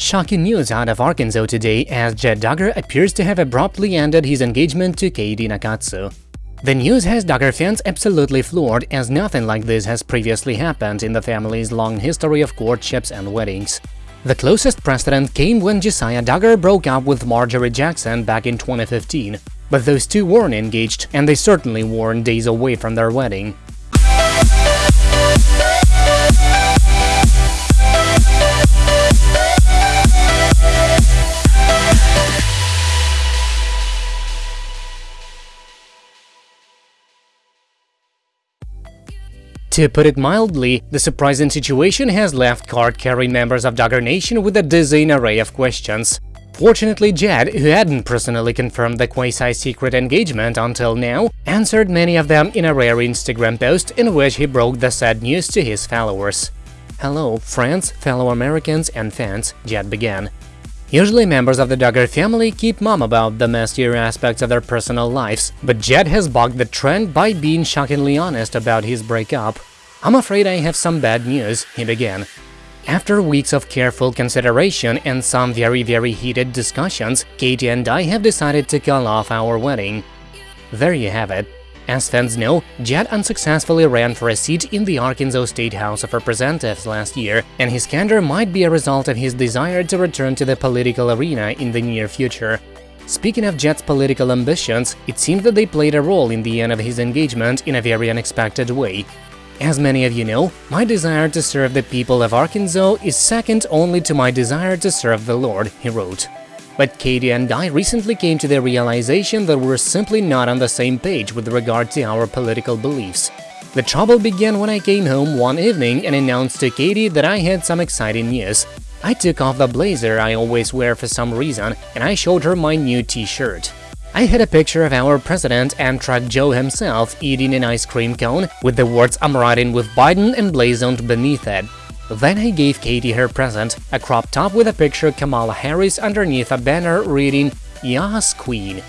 Shocking news out of Arkansas today as Jed Duggar appears to have abruptly ended his engagement to Katie Nakatsu. The news has Duggar fans absolutely floored as nothing like this has previously happened in the family's long history of courtships and weddings. The closest precedent came when Josiah Duggar broke up with Marjorie Jackson back in 2015, but those two weren't engaged, and they certainly weren't days away from their wedding. To put it mildly, the surprising situation has left card-carrying members of Duggar Nation with a dizzying array of questions. Fortunately, Jed, who hadn't personally confirmed the quasi-secret engagement until now, answered many of them in a rare Instagram post in which he broke the sad news to his followers. Hello, friends, fellow Americans and fans, Jed began. Usually members of the Duggar family keep mum about the messier aspects of their personal lives, but Jed has bucked the trend by being shockingly honest about his breakup. I'm afraid I have some bad news, he began. After weeks of careful consideration and some very very heated discussions, Katie and I have decided to call off our wedding. There you have it. As fans know, Jed unsuccessfully ran for a seat in the Arkansas State House of Representatives last year, and his candor might be a result of his desire to return to the political arena in the near future. Speaking of Jed's political ambitions, it seems that they played a role in the end of his engagement in a very unexpected way. As many of you know, my desire to serve the people of Arkansas is second only to my desire to serve the Lord, he wrote. But Katie and I recently came to the realization that we're simply not on the same page with regard to our political beliefs. The trouble began when I came home one evening and announced to Katie that I had some exciting news. I took off the blazer I always wear for some reason and I showed her my new t-shirt. I had a picture of our president, Amtrak Joe himself, eating an ice cream cone with the words I'm riding with Biden emblazoned beneath it. Then I gave Katie her present, a crop top with a picture of Kamala Harris underneath a banner reading, Yas Queen.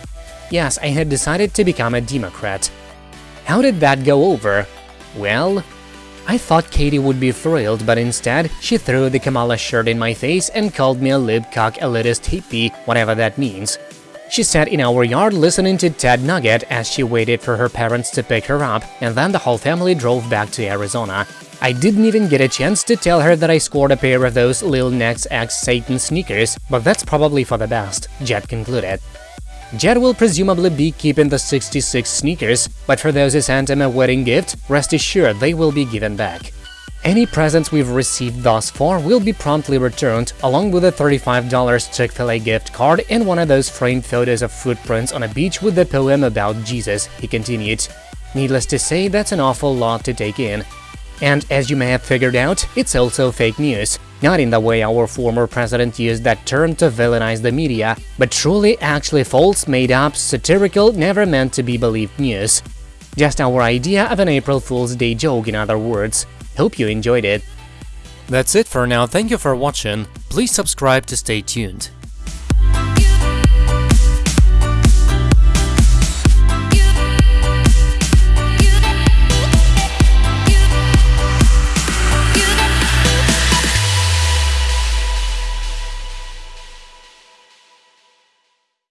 Yes, I had decided to become a Democrat. How did that go over? Well, I thought Katie would be thrilled, but instead, she threw the Kamala shirt in my face and called me a libcock elitist hippie, whatever that means. She sat in our yard listening to Ted Nugent as she waited for her parents to pick her up, and then the whole family drove back to Arizona. I didn't even get a chance to tell her that I scored a pair of those Lil Nas X Satan sneakers, but that's probably for the best, Jed concluded. Jed will presumably be keeping the 66 sneakers, but for those who sent him a wedding gift, rest assured they will be given back. Any presents we've received thus far will be promptly returned, along with a $35 Chick-fil-A gift card and one of those framed photos of footprints on a beach with the poem about Jesus, he continued. Needless to say, that's an awful lot to take in. And as you may have figured out, it's also fake news. Not in the way our former president used that term to villainize the media, but truly actually false, made-up, satirical, never meant to be believed news. Just our idea of an April Fool's Day joke in other words. Hope you enjoyed it. That's it for now, thank you for watching, please subscribe to stay tuned.